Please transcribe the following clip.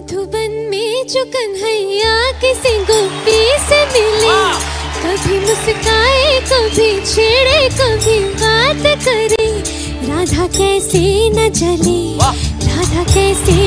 मधुबन में जो कन्हैया किसी गोपी से मिले। हाँ। कभी मुस्काए कभी छेड़े कभी बात करे। राधा कैसे न जले राधा कैसे